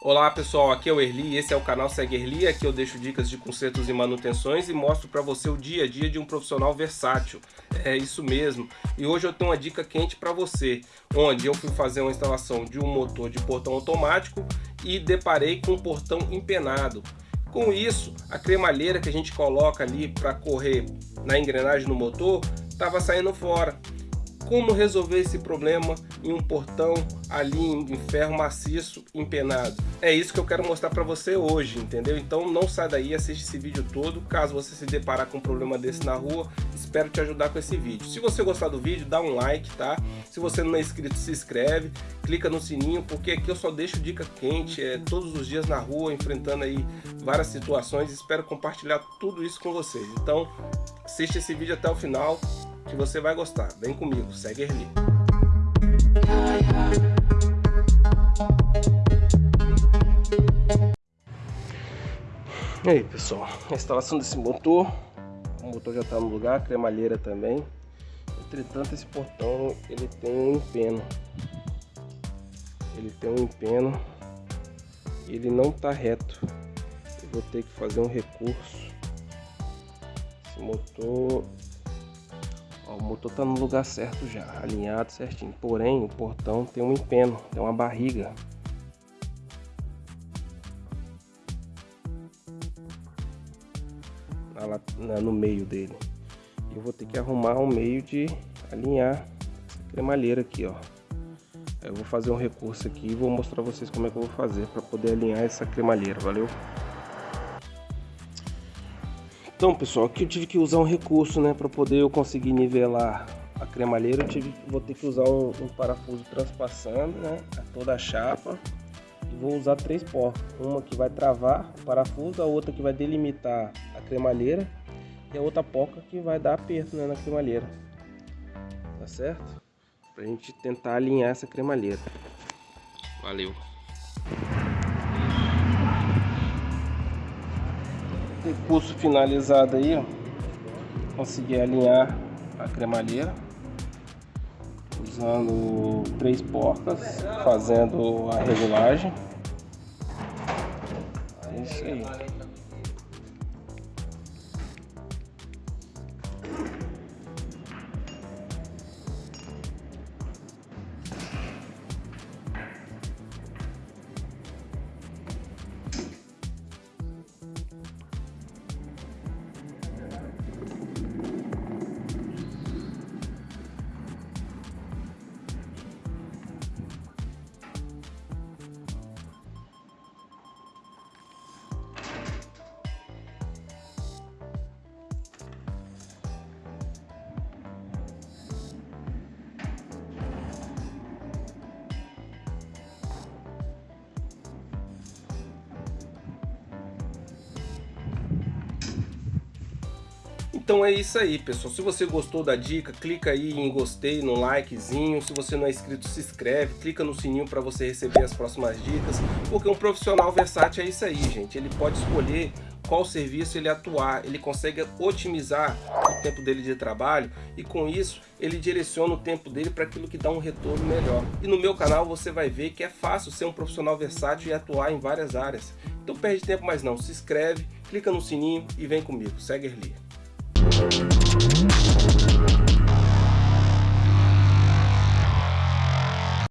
Olá pessoal, aqui é o Erli, esse é o canal Segue Erli, aqui eu deixo dicas de consertos e manutenções e mostro para você o dia a dia de um profissional versátil. É isso mesmo. E hoje eu tenho uma dica quente para você, onde eu fui fazer uma instalação de um motor de portão automático e deparei com um portão empenado. Com isso, a cremalheira que a gente coloca ali para correr na engrenagem no motor estava saindo fora como resolver esse problema em um portão ali em ferro maciço empenado. É isso que eu quero mostrar para você hoje, entendeu? Então não sai daí, assiste esse vídeo todo. Caso você se deparar com um problema desse na rua, espero te ajudar com esse vídeo. Se você gostar do vídeo, dá um like, tá? Se você não é inscrito, se inscreve, clica no sininho, porque aqui eu só deixo dica quente, é, todos os dias na rua, enfrentando aí várias situações. Espero compartilhar tudo isso com vocês. Então, assiste esse vídeo até o final que você vai gostar. Vem comigo, segue Erli. E aí pessoal, a instalação desse motor, o motor já está no lugar, a cremalheira também. Entretanto esse portão ele tem um empeno, ele tem um empeno, ele não está reto. Eu vou ter que fazer um recurso. Esse motor Ó, o motor tá no lugar certo já, alinhado certinho. Porém, o portão tem um empeno, tem uma barriga. Lá, no meio dele. Eu vou ter que arrumar um meio de alinhar essa cremalheira aqui, ó. Eu vou fazer um recurso aqui e vou mostrar vocês como é que eu vou fazer para poder alinhar essa cremalheira, valeu? Então pessoal, aqui eu tive que usar um recurso né, para poder eu conseguir nivelar a cremalheira, eu tive, vou ter que usar um, um parafuso transpassando né, a toda a chapa e vou usar três porcas, uma que vai travar o parafuso, a outra que vai delimitar a cremalheira e a outra porca que vai dar aperto né, na cremalheira, tá certo? Pra gente tentar alinhar essa cremalheira. Valeu! Recurso finalizado aí, ó. Consegui alinhar a cremalheira usando três porcas, fazendo a regulagem. É isso aí. Então é isso aí, pessoal. Se você gostou da dica, clica aí em gostei, no likezinho. Se você não é inscrito, se inscreve. Clica no sininho para você receber as próximas dicas. Porque um profissional versátil é isso aí, gente. Ele pode escolher qual serviço ele atuar, ele consegue otimizar o tempo dele de trabalho e com isso ele direciona o tempo dele para aquilo que dá um retorno melhor. E no meu canal você vai ver que é fácil ser um profissional versátil e atuar em várias áreas. Então perde tempo mais não, se inscreve, clica no sininho e vem comigo, segue ali. Thank you.